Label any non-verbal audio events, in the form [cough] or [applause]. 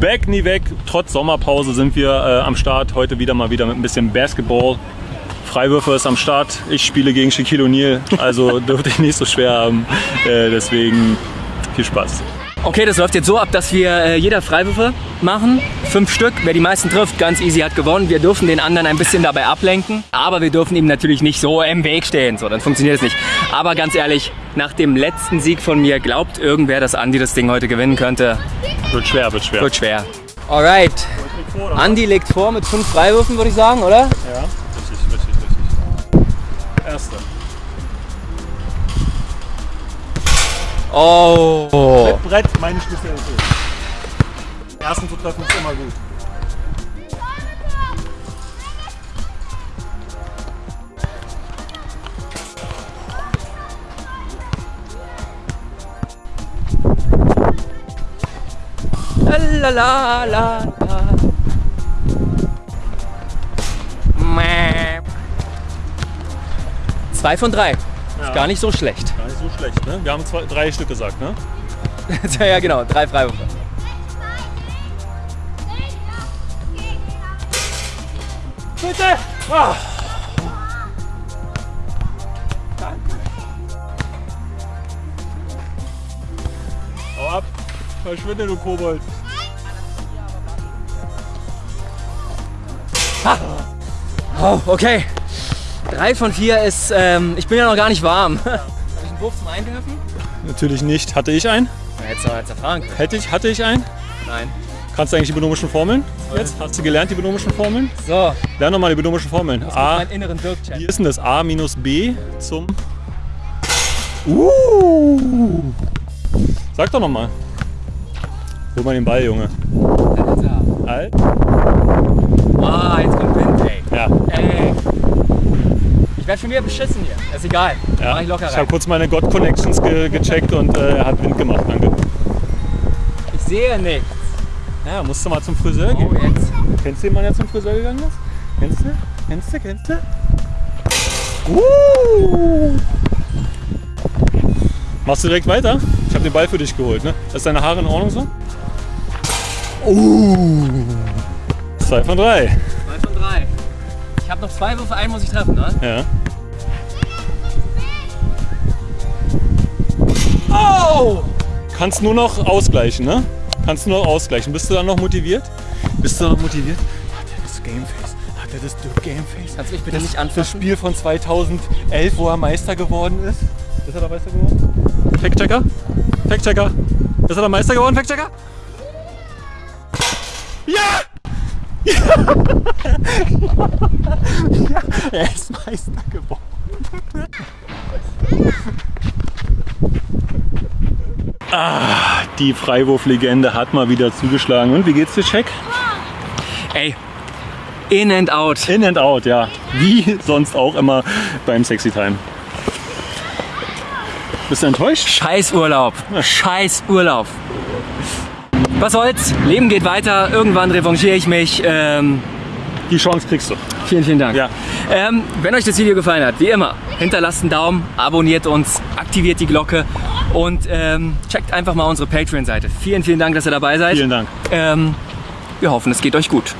Back, nie weg. Trotz Sommerpause sind wir äh, am Start. Heute wieder mal wieder mit ein bisschen Basketball. Freiwürfe ist am Start. Ich spiele gegen Shaquille O'Neal, also [laughs] dürfte ich nicht so schwer haben. Äh, deswegen viel Spaß. Okay, das läuft jetzt so ab, dass wir äh, jeder Freiwürfe machen. Fünf Stück. Wer die meisten trifft, ganz easy hat gewonnen. Wir dürfen den anderen ein bisschen dabei ablenken. Aber wir dürfen ihm natürlich nicht so im Weg stehen. So, dann funktioniert es nicht. Aber ganz ehrlich, nach dem letzten Sieg von mir, glaubt irgendwer, dass Andi das Ding heute gewinnen könnte? Wird schwer, wird schwer. Wird schwer. Alright. Andi legt vor mit fünf Freiwürfen, würde ich sagen, oder? Ja, richtig, richtig, richtig. Erste. Oh. Mit Brett, meine Spezialität. Ersten zu treffen ist immer gut. La la la la. Zwei von drei. Ja. Ist gar nicht so schlecht. Gar nicht so schlecht, ne? Wir haben zwei, drei Stück gesagt, ne? [laughs] ja, genau, drei Freiwürfe. Bitte! Ah. Hau ab! Verschwinde, du Kobold! Oh, okay. Drei von vier ist, ähm, ich bin ja noch gar nicht warm. [laughs] Habe ich einen Wurf zum Einwerfen? Natürlich nicht. Hatte ich einen? Noch jetzt erfahren können. Hätte ich, hatte ich einen? Nein. Kannst du eigentlich die binomischen Formeln? Jetzt? Hast du gelernt, die binomischen Formeln? So, Lern nochmal die binomischen Formeln. das A, meinen inneren Dirk-Chat. wie ist denn das? A minus B zum... Uh. Sag doch nochmal. Hol mal den Ball, Junge. Alt? Ah, jetzt kommt Wind, ey. Ja. Ey. Ich werde schon wieder beschissen hier. Ist egal. ja. Mach ich locker Ich rein. habe kurz meine God Connections ge gecheckt und äh, er hat Wind gemacht. Danke. Ich sehe nichts. Ja, musst du mal zum Friseur Oh, gehen. jetzt. Kennst du den Mann, der zum Friseur gegangen ist? Kennst du? Kennst du? Kennst du? Uh. Machst du direkt weiter? Ich habe den Ball für dich geholt, ne? Ist deine Haare in Ordnung so? Uh. Zwei von drei. Zwei von drei. Ich habe noch zwei Würfe, einen muss ich treffen, ne? Ja. Oh! Kannst nur noch ausgleichen, ne? Kannst nur noch ausgleichen. Bist du dann noch motiviert? Bist du noch motiviert? Hat er das Gameface? Hat er das Dirk Gameface? Kannst du mich bitte nicht Das anfassen? Spiel von 2011, wo er Meister geworden ist. Ist er der Meister geworden? Fact-Checker? Fact-Checker? Ist er der Meister geworden, Fact-Checker? Ja! [laughs] ja! Er ist Meister geworden. ah, die Freiwurflegende hat mal wieder zugeschlagen. Und wie geht's dir, Check? Ey, in and out. In and out, ja. Wie sonst auch immer beim Sexy Time. Bist du enttäuscht? Scheiß Urlaub. Scheiß Urlaub. Was soll's? Leben geht weiter. Irgendwann revanchiere ich mich. Ähm, Die Chance kriegst du. vielen, vielen Dank. Ja. Ähm, wenn euch das Video gefallen hat, wie immer, hinterlasst einen Daumen, abonniert uns, aktiviert die Glocke und ähm, checkt einfach mal unsere Patreon-Seite. Vielen, vielen Dank, dass ihr dabei seid. Vielen Dank. Ähm, wir hoffen, es geht euch gut.